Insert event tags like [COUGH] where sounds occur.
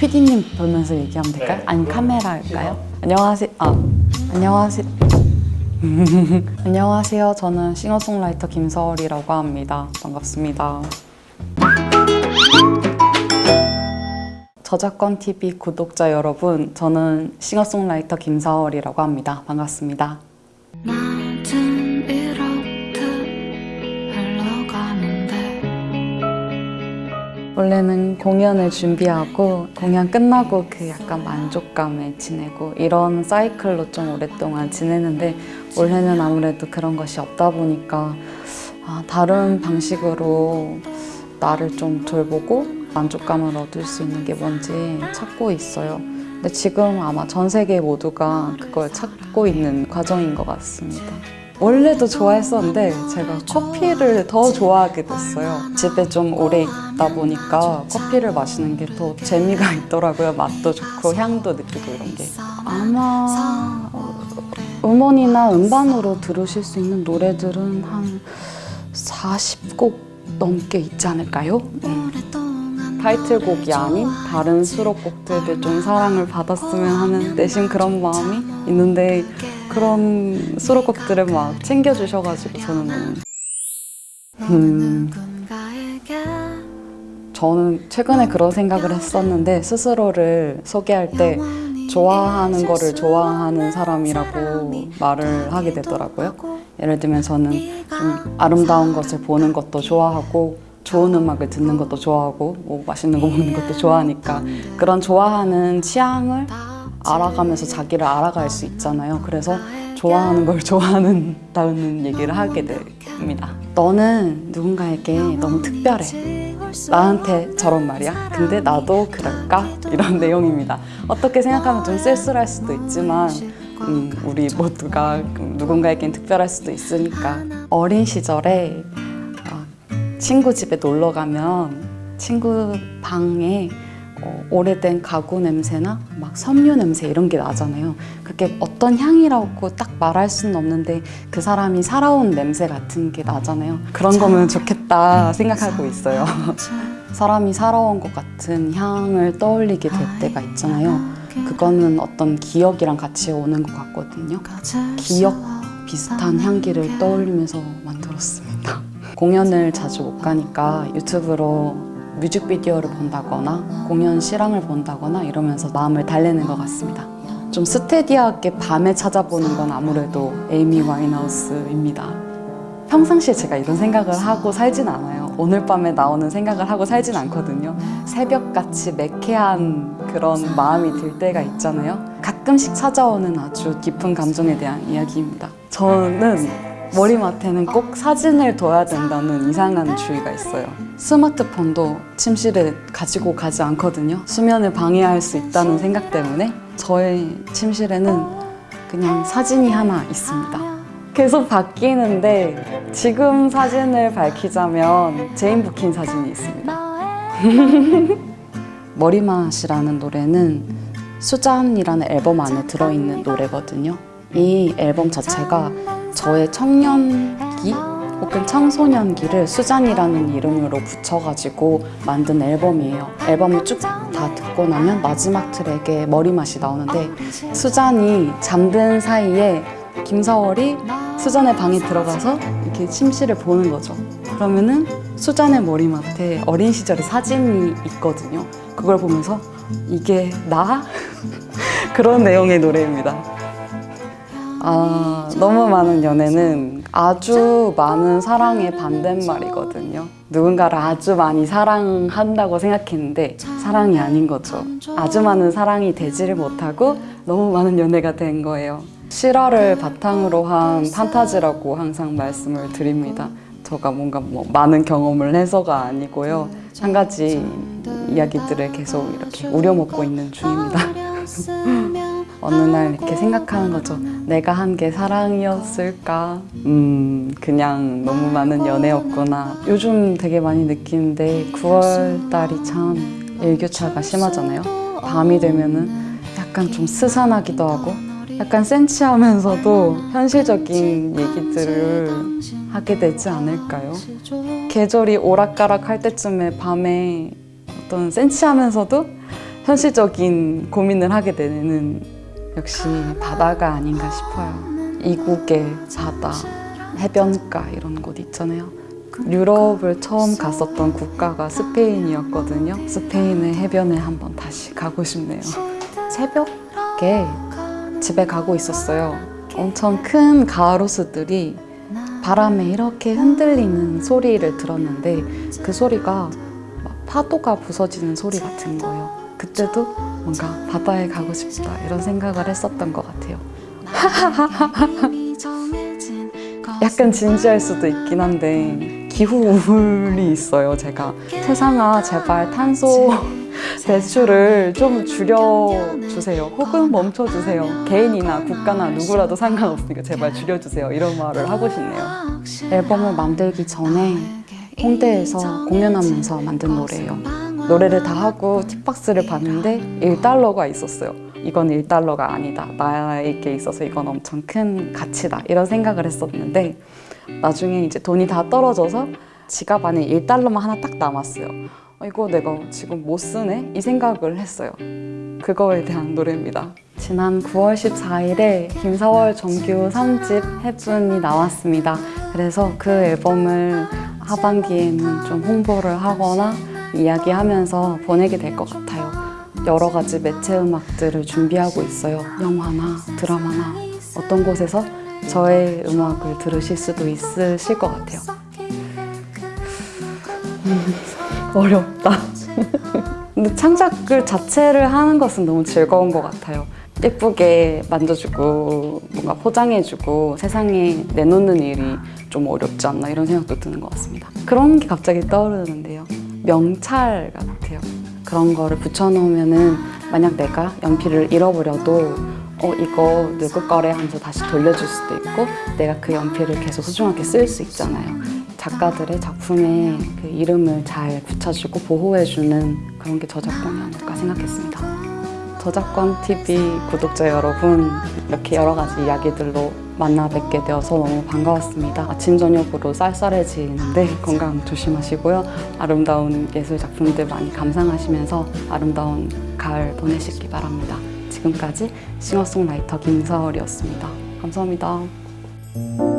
PD님 보면서 얘기하면 될까요? 아니면 카메라일까요? 안녕하세요. 아, 안녕하세요. [LAUGHS] 안녕하세요. 저는 싱어송라이터 김서월이라고 합니다. 반갑습니다. 저작권 TV 구독자 여러분, 저는 싱어송라이터 김서월이라고 합니다. 반갑습니다. 원래는 공연을 준비하고 공연 끝나고 그 약간 만족감에 지내고 이런 사이클로 좀 오랫동안 지내는데 올해는 아무래도 그런 것이 없다 보니까 아, 다른 방식으로 나를 좀 돌보고 만족감을 얻을 수 있는 게 뭔지 찾고 있어요. 근데 지금 아마 전 세계 모두가 그걸 찾고 있는 과정인 것 같습니다. 원래도 좋아했었는데 제가 커피를 더 좋아하게 됐어요. 집에 좀 오래 있다 보니까 커피를 마시는 게 더 재미가 있더라고요. 맛도 좋고 향도 느끼고 이런 게. 아마 음원이나 음반으로 들으실 수 있는 노래들은 한 40곡 넘게 있지 않을까요? 음. 오랫동안 타이틀곡이 아닌 다른 수록곡들도 좀 사랑을 받았으면 하는 내심 그런 마음이 있는데 그런 수록곡들을 막 챙겨주셔가지고 저는 음, 저는 최근에 그런 생각을 했었는데 스스로를 소개할 때 좋아하는 거를 좋아하는 사람이라고 말을 하게 되더라고요. 예를 들면 저는 좀 아름다운 것을 보는 것도 좋아하고 좋은 음악을 듣는 것도 좋아하고 뭐 맛있는 거 먹는 것도 좋아하니까 그런 좋아하는 취향을 알아가면서 자기를 알아갈 수 있잖아요. 그래서 좋아하는 걸 좋아하는다는 [LAUGHS] 얘기를 하게 됩니다. 너는 누군가에게 너무 특별해. 나한테 저런 말이야. 근데 나도 그럴까? 이런 [LAUGHS] 내용입니다. 어떻게 생각하면 좀 쓸쓸할 수도 있지만 음, 우리 모두가 누군가에겐 특별할 수도 있으니까 어린 시절에 어, 친구 집에 놀러 가면 친구 방에 어, 오래된 가구 냄새나 막 섬유 냄새 이런 게 나잖아요. 그게 어떤 향이라고 딱 말할 수는 없는데 그 사람이 살아온 냄새 같은 게 나잖아요. 그런 거면 좋겠다 생각하고 있어요. [LAUGHS] 사람이 살아온 것 같은 향을 떠올리게 될 때가 있잖아요. 그거는 어떤 기억이랑 같이 오는 것 같거든요. 기억 비슷한 향기를 떠올리면서 만들었습니다. 공연을 자주 못 가니까 유튜브로 뮤직비디오를 본다거나 공연 실황을 본다거나 이러면서 마음을 달래는 것 같습니다. 좀 스테디하게 밤에 찾아보는 건 아무래도 에이미 와인하우스입니다. 평상시에 제가 이런 생각을 하고 살진 않아요. 오늘 밤에 나오는 생각을 하고 살진 않거든요. 새벽같이 매캐한 그런 마음이 들 때가 있잖아요. 가끔씩 찾아오는 아주 깊은 감정에 대한 이야기입니다. 저는 머리맡에는 꼭 사진을 둬야 된다는 이상한 주의가 있어요. 스마트폰도 침실에 가지고 가지 않거든요. 수면을 방해할 수 있다는 생각 때문에 저의 침실에는 그냥 사진이 하나 있습니다. 계속 바뀌는데 지금 사진을 밝히자면 제인 버킨 사진이 있습니다. [LAUGHS] 머리맡이라는 노래는 수잔이라는 앨범 안에 들어있는 노래거든요. 이 앨범 자체가 저의 청년기 혹은 청소년기를 수잔이라는 이름으로 붙여가지고 만든 앨범이에요. 앨범을 쭉 다 듣고 나면 마지막 트랙에 머리맛이 나오는데 수잔이 잠든 사이에 김사월이 수잔의 방에 들어가서 이렇게 침실을 보는 거죠. 그러면은 수잔의 머리맡에 어린 시절의 사진이 있거든요. 그걸 보면서 이게 나? [LAUGHS] 그런 내용의 노래입니다. 아, 너무 많은 연애는 아주 많은 사랑의 반대말이거든요. 누군가를 아주 많이 사랑한다고 생각했는데 사랑이 아닌 거죠. 아주 많은 사랑이 되지를 못하고 너무 많은 연애가 된 거예요. 실화를 바탕으로 한 판타지라고 항상 말씀을 드립니다. 저가 뭔가 뭐 많은 경험을 해서가 아니고요. 한 가지 이야기들을 계속 이렇게 우려먹고 있는 중입니다. [LAUGHS] 어느 날 이렇게 생각하는 거죠. 내가 한 게 사랑이었을까? 음, 그냥 너무 많은 연애였구나. 요즘 되게 많이 느끼는데 9월 달이 참 일교차가 심하잖아요. 밤이 되면은 약간 좀 스산하기도 하고 약간 센치하면서도 현실적인 얘기들을 하게 되지 않을까요? 계절이 오락가락 할 때쯤에 밤에 어떤 센치하면서도 현실적인 고민을 하게 되는 역시 바다가 아닌가 싶어요. 이국의 바다, 해변가 이런 곳 있잖아요. 유럽을 처음 갔었던 국가가 스페인이었거든요. 스페인의 해변에 한번 다시 가고 싶네요. 새벽에 집에 가고 있었어요. 엄청 큰 가로수들이 바람에 이렇게 흔들리는 소리를 들었는데 그 소리가 막 파도가 부서지는 소리 같은 거예요. 그때도 뭔가 바다에 가고 싶다 이런 생각을 했었던 것 같아요. [LAUGHS] 약간 진지할 수도 있긴 한데 기후 우울이 있어요. 제가 세상아 제발 탄소 [LAUGHS] 배출을 좀 줄여주세요. 혹은 멈춰주세요. 개인이나 국가나 누구라도 상관없으니까 제발 줄여주세요. 이런 말을 하고 싶네요. 앨범을 만들기 전에 홍대에서 공연하면서 만든 노래예요. 노래를 다 하고 팁박스를 봤는데 1달러가 있었어요. 이건 1달러가 아니다. 나에게 있어서 이건 엄청 큰 가치다. 이런 생각을 했었는데 나중에 이제 돈이 다 떨어져서 지갑 안에 1달러만 하나 딱 남았어요. 어, 이거 내가 지금 못 쓰네? 이 생각을 했어요. 그거에 대한 노래입니다. 지난 9월 14일에 김사월 정규 3집 해분이 나왔습니다. 그래서 그 앨범을 하반기에는 좀 홍보를 하거나 이야기하면서 보내게 될 것 같아요. 여러 가지 매체 음악들을 준비하고 있어요. 영화나 드라마나 어떤 곳에서 저의 음악을 들으실 수도 있으실 것 같아요. 어렵다. 근데 창작을 자체를 하는 것은 너무 즐거운 것 같아요. 예쁘게 만져주고 뭔가 포장해주고 세상에 내놓는 일이 좀 어렵지 않나 이런 생각도 드는 것 같습니다. 그런 게 갑자기 떠오르는데요. 명찰 같아요. 그런 거를 붙여놓으면 은 만약 내가 연필을 잃어버려도 어 이거 누구 거래 하면서 다시 돌려줄 수도 있고 내가 그 연필을 계속 소중하게 쓸 수 있잖아요. 작가들의 작품에 그 이름을 잘 붙여주고 보호해주는 그런 게 저작권이 아닐까 생각했습니다. 저작권 TV 구독자 여러분 이렇게 여러 가지 이야기들로 만나 뵙게 되어서 너무 반가웠습니다. 아침 저녁으로 쌀쌀해지는데 [LAUGHS] 건강 조심하시고요. 아름다운 예술 작품들 많이 감상하시면서 아름다운 가을 보내시기 바랍니다. 지금까지 싱어송라이터 김서월이었습니다. 감사합니다.